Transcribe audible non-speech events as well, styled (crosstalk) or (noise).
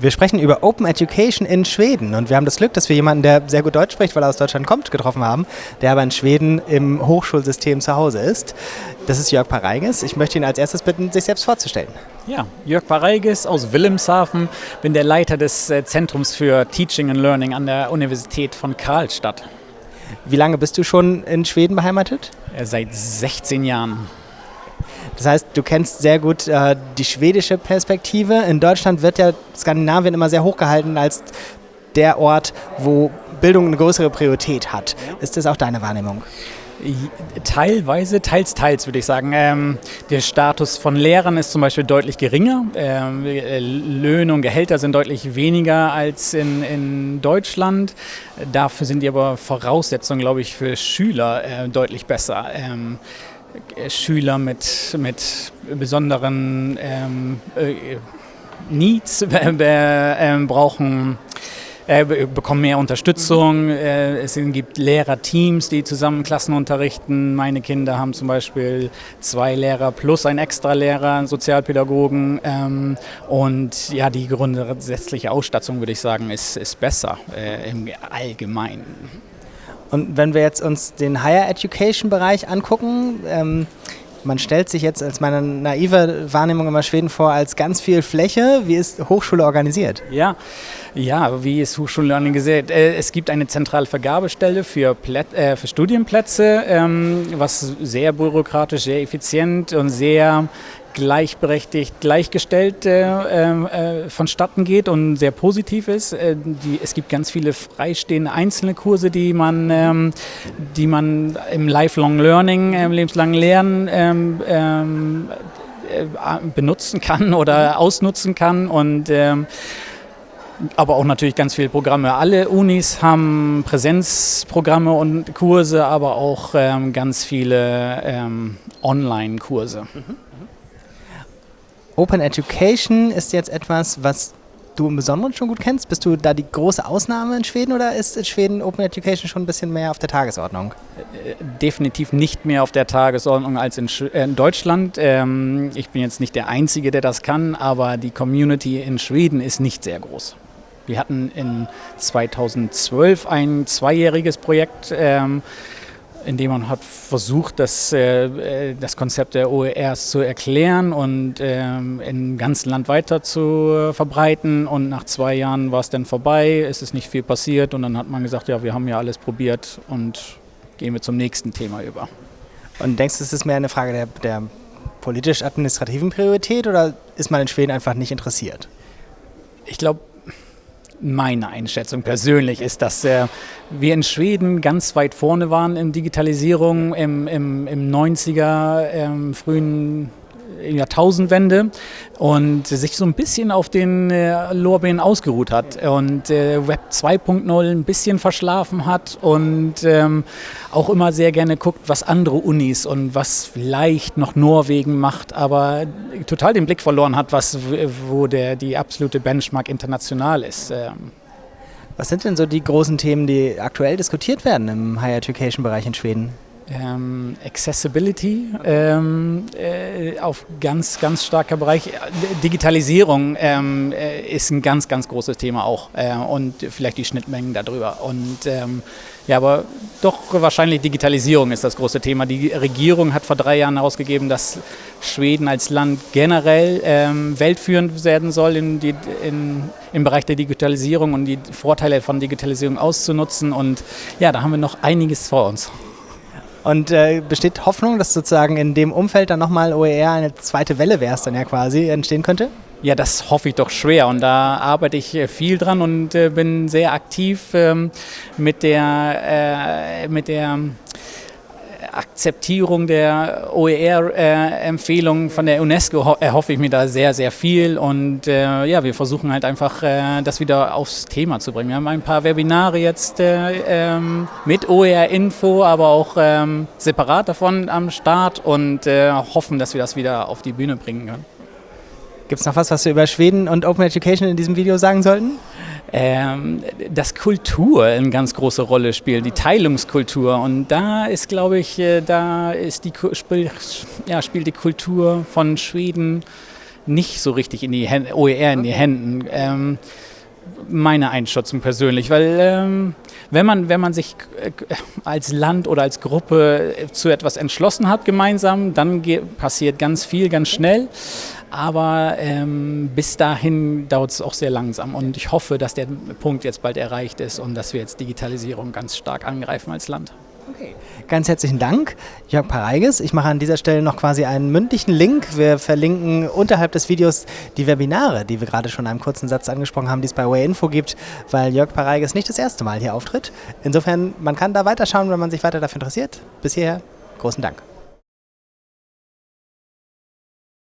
Wir sprechen über Open Education in Schweden und wir haben das Glück, dass wir jemanden, der sehr gut Deutsch spricht, weil er aus Deutschland kommt, getroffen haben, der aber in Schweden im Hochschulsystem zu Hause ist. Das ist Jörg Pareiges. Ich möchte ihn als erstes bitten, sich selbst vorzustellen. Ja, Jörg Pareiges aus Wilhelmshaven, bin der Leiter des äh, Zentrums für Teaching and Learning an der Universität von Karlstadt. Wie lange bist du schon in Schweden beheimatet? Äh, seit 16 Jahren. Das heißt, du kennst sehr gut äh, die schwedische Perspektive. In Deutschland wird ja Skandinavien immer sehr hochgehalten als der Ort, wo Bildung eine größere Priorität hat. Ist das auch deine Wahrnehmung? Teilweise, teils, teils würde ich sagen. Ähm, der Status von Lehrern ist zum Beispiel deutlich geringer. Ähm, äh, Löhne und Gehälter sind deutlich weniger als in, in Deutschland. Dafür sind die aber Voraussetzungen, glaube ich, für Schüler äh, deutlich besser. Ähm, Schüler mit, mit besonderen ähm, äh, Needs (laughs) äh, brauchen äh, bekommen mehr Unterstützung. Äh, es gibt Lehrerteams, die zusammen Klassen unterrichten. Meine Kinder haben zum Beispiel zwei Lehrer plus ein Extralehrer, einen Sozialpädagogen. Ähm, und ja, die grundsätzliche Ausstattung, würde ich sagen, ist, ist besser äh, im Allgemeinen. Und wenn wir jetzt uns den Higher Education Bereich angucken, ähm, man stellt sich jetzt als meine naive Wahrnehmung immer Schweden vor als ganz viel Fläche. Wie ist Hochschule organisiert? Ja, ja wie ist Hochschule organisiert? Äh, es gibt eine zentrale Vergabestelle für, Plät äh, für Studienplätze, ähm, was sehr bürokratisch, sehr effizient und sehr gleichberechtigt, gleichgestellt äh, äh, vonstatten geht und sehr positiv ist. Äh, die, es gibt ganz viele freistehende einzelne Kurse, die man, ähm, die man im Lifelong Learning, im lebenslangen Lernen ähm, ähm äh, benutzen kann (laughs) oder ausnutzen kann und ähm, aber auch natürlich ganz viele Programme. Alle Unis haben Präsenzprogramme und Kurse, aber auch ähm, ganz viele ähm, Online-Kurse. Mhm. Open Education ist jetzt etwas, was du im Besonderen schon gut kennst. Bist du da die große Ausnahme in Schweden oder ist in Schweden Open Education schon ein bisschen mehr auf der Tagesordnung? Äh, definitiv nicht mehr auf der Tagesordnung als in, äh, in Deutschland. Ähm, ich bin jetzt nicht der Einzige, der das kann, aber die Community in Schweden ist nicht sehr groß. Wir hatten in 2012 ein zweijähriges Projekt. Ähm, indem man hat versucht, das, äh, äh das Konzept der OERs zu erklären und ähm, im ganzen Land weiter zu verbreiten. Und nach zwei Jahren war es dann vorbei, es ist nicht viel passiert und dann hat man gesagt, ja, wir haben ja alles probiert und gehen wir zum nächsten Thema über. Und denkst du, es ist mehr eine Frage der, der politisch-administrativen Priorität oder ist man in Schweden einfach nicht interessiert? Ich glaube, meine Einschätzung persönlich ist, dass äh, wir in Schweden ganz weit vorne waren in Digitalisierung im, im, im 90er, ähm, frühen Jahrtausendwende und sich so ein bisschen auf den äh, Lorbeeren ausgeruht hat und äh, Web 2.0 ein bisschen verschlafen hat und ähm, auch immer sehr gerne guckt, was andere Unis und was vielleicht noch Norwegen macht, aber total den Blick verloren hat, was, wo der, die absolute Benchmark international ist. Ähm. Was sind denn so die großen Themen, die aktuell diskutiert werden im Higher Education Bereich in Schweden? Ähm, Accessibility ähm, äh, auf ganz, ganz starker Bereich. Digitalisierung ähm, äh, ist ein ganz, ganz großes Thema auch äh, und vielleicht die Schnittmengen darüber. Und ähm, ja, aber doch wahrscheinlich Digitalisierung ist das große Thema. Die Regierung hat vor drei Jahren herausgegeben, dass Schweden als Land generell ähm, weltführend werden soll in die, in, im Bereich der Digitalisierung und die Vorteile von Digitalisierung auszunutzen. Und ja, da haben wir noch einiges vor uns. Und äh, besteht Hoffnung, dass sozusagen in dem Umfeld dann nochmal OER eine zweite Welle wäre es dann ja quasi entstehen könnte? Ja, das hoffe ich doch schwer und da arbeite ich äh, viel dran und äh, bin sehr aktiv ähm, mit der, äh, mit der Akzeptierung der OER-Empfehlung von der UNESCO erhoffe ich mir da sehr, sehr viel. Und äh, ja, wir versuchen halt einfach, äh, das wieder aufs Thema zu bringen. Wir haben ein paar Webinare jetzt äh, ähm, mit OER-Info, aber auch ähm, separat davon am Start und äh, hoffen, dass wir das wieder auf die Bühne bringen können. Gibt es noch was, was wir über Schweden und Open Education in diesem Video sagen sollten? ähm, dass Kultur eine ganz große Rolle spielt, die Teilungskultur. Und da ist, glaube ich, äh, da ist die, spiel, ja, spielt die Kultur von Schweden nicht so richtig in die Hände, OER in die Händen. Ähm, meine Einschätzung persönlich, weil ähm, wenn, man, wenn man sich äh, als Land oder als Gruppe zu etwas entschlossen hat gemeinsam, dann passiert ganz viel, ganz schnell. Aber ähm, bis dahin dauert es auch sehr langsam und ich hoffe, dass der Punkt jetzt bald erreicht ist und dass wir jetzt Digitalisierung ganz stark angreifen als Land. Okay. Ganz herzlichen Dank, Jörg Pareiges. Ich mache an dieser Stelle noch quasi einen mündlichen Link. Wir verlinken unterhalb des Videos die Webinare, die wir gerade schon in einem kurzen Satz angesprochen haben, die es bei Wayinfo gibt, weil Jörg Pareiges nicht das erste Mal hier auftritt. Insofern, man kann da weiterschauen, wenn man sich weiter dafür interessiert. Bis hierher, großen Dank.